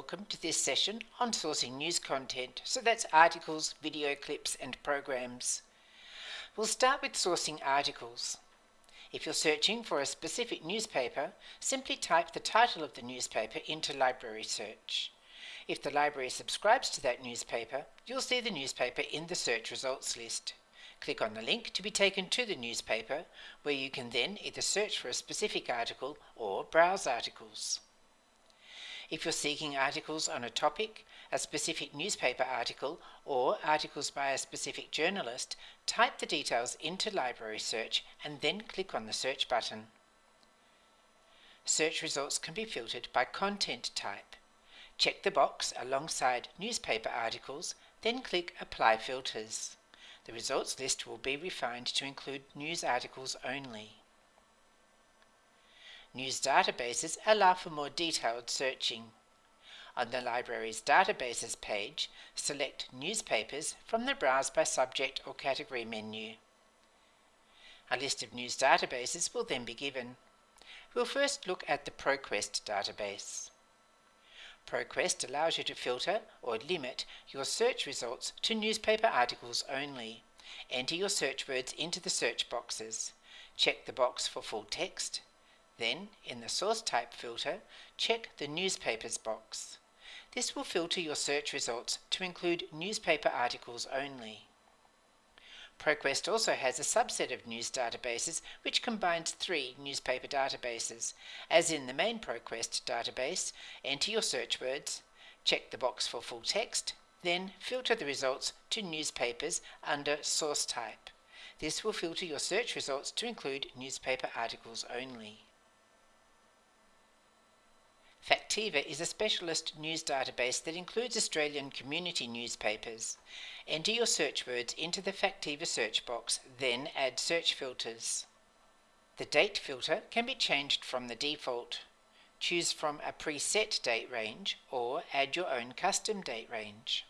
Welcome to this session on sourcing news content. So that's articles, video clips, and programs. We'll start with sourcing articles. If you're searching for a specific newspaper, simply type the title of the newspaper into Library Search. If the library subscribes to that newspaper, you'll see the newspaper in the search results list. Click on the link to be taken to the newspaper, where you can then either search for a specific article or browse articles. If you're seeking articles on a topic, a specific newspaper article, or articles by a specific journalist, type the details into Library Search and then click on the Search button. Search results can be filtered by content type. Check the box alongside newspaper articles, then click Apply Filters. The results list will be refined to include news articles only. News databases allow for more detailed searching. On the library's databases page, select newspapers from the Browse by Subject or Category menu. A list of news databases will then be given. We'll first look at the ProQuest database. ProQuest allows you to filter or limit your search results to newspaper articles only. Enter your search words into the search boxes. Check the box for full text then, in the source type filter, check the newspapers box. This will filter your search results to include newspaper articles only. ProQuest also has a subset of news databases which combines three newspaper databases. As in the main ProQuest database, enter your search words, check the box for full text, then filter the results to newspapers under source type. This will filter your search results to include newspaper articles only. Factiva is a specialist news database that includes Australian community newspapers. Enter your search words into the Factiva search box, then add search filters. The date filter can be changed from the default. Choose from a preset date range or add your own custom date range.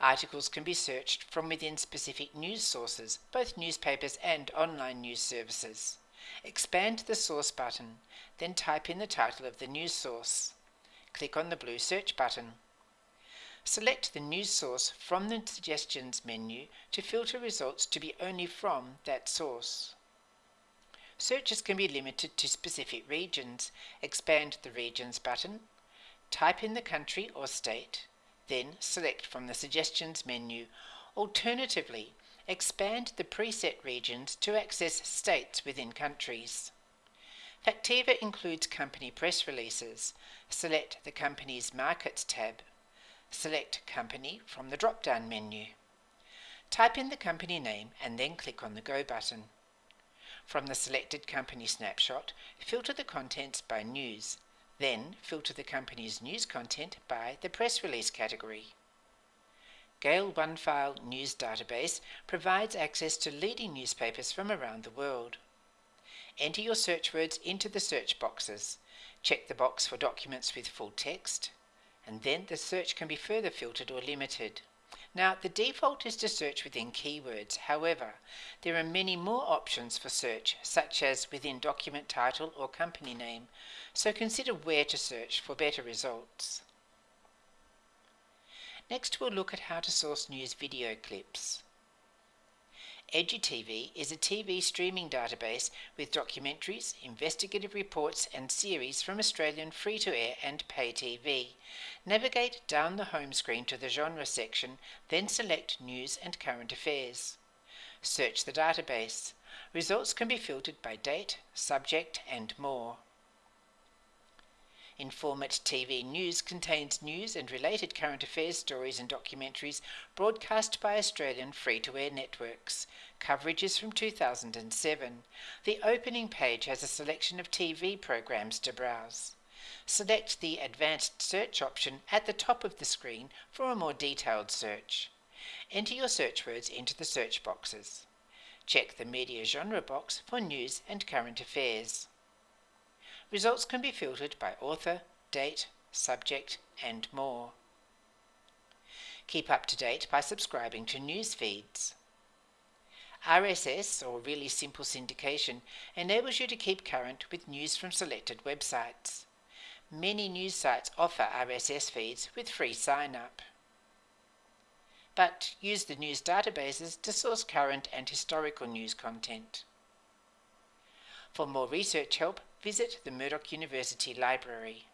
Articles can be searched from within specific news sources, both newspapers and online news services. Expand the source button, then type in the title of the news source. Click on the blue search button. Select the news source from the Suggestions menu to filter results to be only from that source. Searches can be limited to specific regions. Expand the Regions button, type in the country or state, then select from the Suggestions menu. Alternatively, expand the preset regions to access states within countries. Factiva includes company press releases. Select the company's Markets tab. Select Company from the drop-down menu. Type in the company name and then click on the Go button. From the selected company snapshot, filter the contents by news. Then filter the company's news content by the press release category. Gale OneFile News Database provides access to leading newspapers from around the world. Enter your search words into the search boxes. Check the box for documents with full text, and then the search can be further filtered or limited. Now, the default is to search within keywords. However, there are many more options for search, such as within document title or company name, so consider where to search for better results. Next we'll look at how to source news video clips. EduTV is a TV streaming database with documentaries, investigative reports and series from Australian free-to-air and pay TV. Navigate down the home screen to the genre section, then select News and Current Affairs. Search the database. Results can be filtered by date, subject and more. Informit TV News contains news and related current affairs stories and documentaries broadcast by Australian free-to-air networks. Coverage is from 2007. The opening page has a selection of TV programs to browse. Select the Advanced Search option at the top of the screen for a more detailed search. Enter your search words into the search boxes. Check the Media Genre box for news and current affairs. Results can be filtered by author, date, subject, and more. Keep up to date by subscribing to news feeds. RSS, or Really Simple Syndication, enables you to keep current with news from selected websites. many news sites offer RSS feeds with free sign up. But use the news databases to source current and historical news content. For more research help, visit the Murdoch University Library.